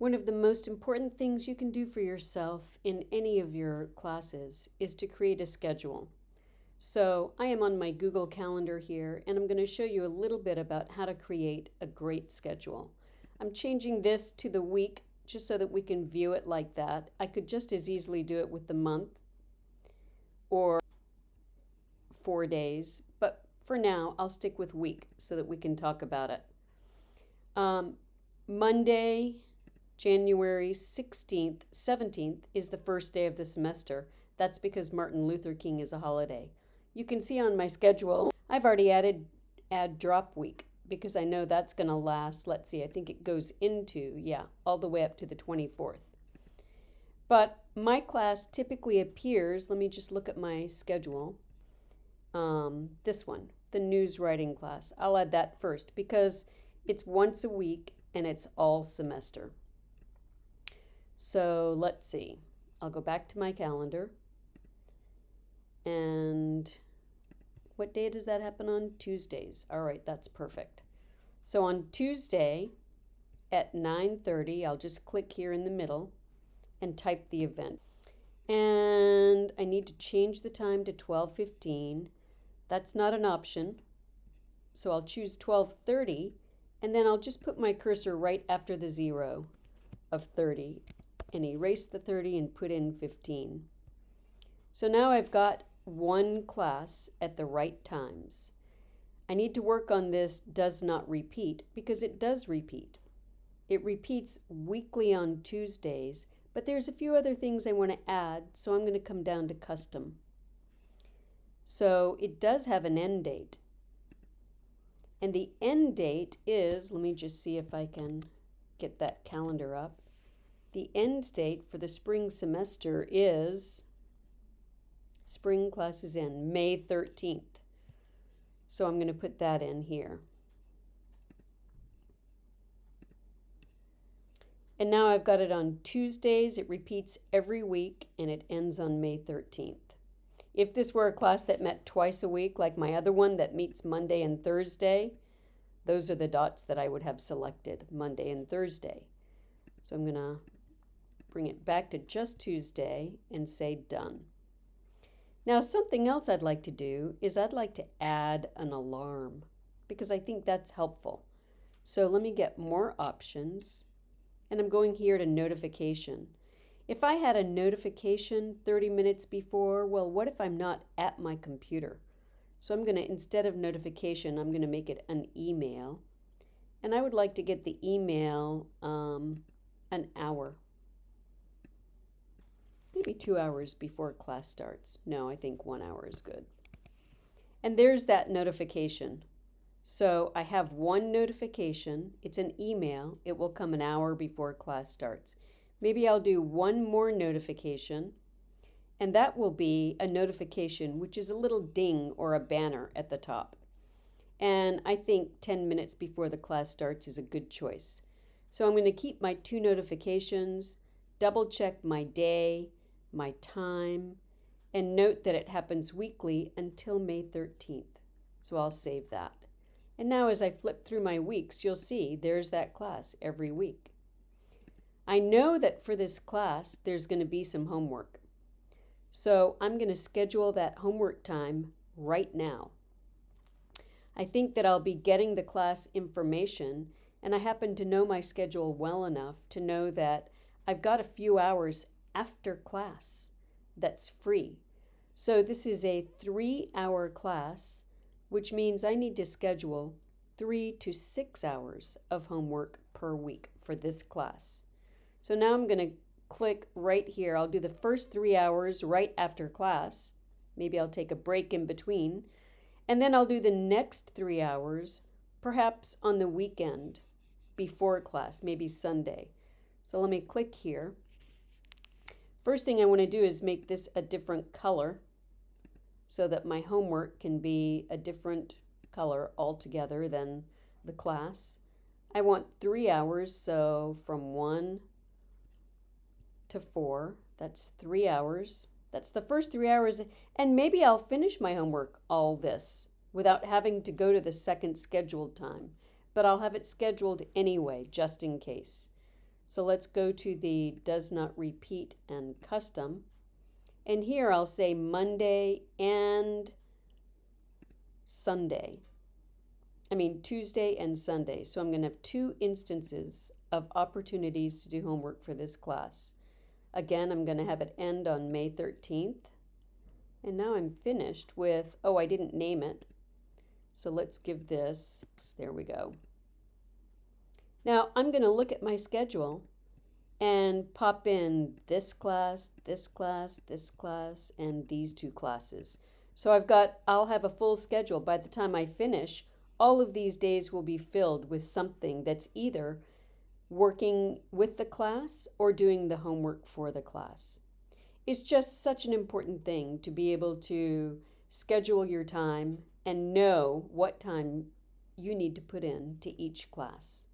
One of the most important things you can do for yourself in any of your classes is to create a schedule. So I am on my Google Calendar here, and I'm going to show you a little bit about how to create a great schedule. I'm changing this to the week just so that we can view it like that. I could just as easily do it with the month or four days, but for now I'll stick with week so that we can talk about it. Um, Monday, January 16th, 17th is the first day of the semester. That's because Martin Luther King is a holiday. You can see on my schedule, I've already added add drop week because I know that's going to last, let's see, I think it goes into, yeah, all the way up to the 24th. But my class typically appears, let me just look at my schedule, um, this one, the news writing class. I'll add that first because it's once a week and it's all semester. So let's see. I'll go back to my calendar. And what day does that happen on? Tuesdays. All right, that's perfect. So on Tuesday at 9.30, I'll just click here in the middle and type the event. And I need to change the time to 12.15. That's not an option. So I'll choose 12.30 and then I'll just put my cursor right after the zero of 30 and erase the 30 and put in 15. So now I've got one class at the right times. I need to work on this does not repeat because it does repeat. It repeats weekly on Tuesdays, but there's a few other things I want to add, so I'm going to come down to custom. So it does have an end date. And the end date is, let me just see if I can get that calendar up. The end date for the spring semester is spring classes in May 13th. So I'm going to put that in here. And now I've got it on Tuesdays. It repeats every week and it ends on May 13th. If this were a class that met twice a week, like my other one that meets Monday and Thursday, those are the dots that I would have selected, Monday and Thursday. So I'm going to bring it back to just Tuesday and say done. Now something else I'd like to do is I'd like to add an alarm because I think that's helpful. So let me get more options and I'm going here to notification. If I had a notification 30 minutes before, well, what if I'm not at my computer? So I'm going to, instead of notification, I'm going to make it an email. And I would like to get the email um, an hour two hours before class starts. No, I think one hour is good. And there's that notification. So I have one notification. It's an email. It will come an hour before class starts. Maybe I'll do one more notification, and that will be a notification, which is a little ding or a banner at the top. And I think 10 minutes before the class starts is a good choice. So I'm going to keep my two notifications, double check my day, my time, and note that it happens weekly until May 13th. So I'll save that. And now as I flip through my weeks, you'll see there's that class every week. I know that for this class, there's going to be some homework. So I'm going to schedule that homework time right now. I think that I'll be getting the class information, and I happen to know my schedule well enough to know that I've got a few hours after class that's free. So this is a three hour class, which means I need to schedule three to six hours of homework per week for this class. So now I'm going to click right here. I'll do the first three hours right after class. Maybe I'll take a break in between. And then I'll do the next three hours, perhaps on the weekend before class, maybe Sunday. So let me click here. First thing I want to do is make this a different color so that my homework can be a different color altogether than the class. I want three hours, so from one to four, that's three hours. That's the first three hours, and maybe I'll finish my homework all this without having to go to the second scheduled time, but I'll have it scheduled anyway, just in case. So let's go to the does not repeat and custom. And here I'll say Monday and Sunday. I mean Tuesday and Sunday. So I'm going to have two instances of opportunities to do homework for this class. Again, I'm going to have it end on May 13th. And now I'm finished with, oh, I didn't name it. So let's give this, there we go. Now I'm going to look at my schedule and pop in this class, this class, this class, and these two classes. So I've got, I'll have a full schedule. By the time I finish, all of these days will be filled with something that's either working with the class or doing the homework for the class. It's just such an important thing to be able to schedule your time and know what time you need to put in to each class.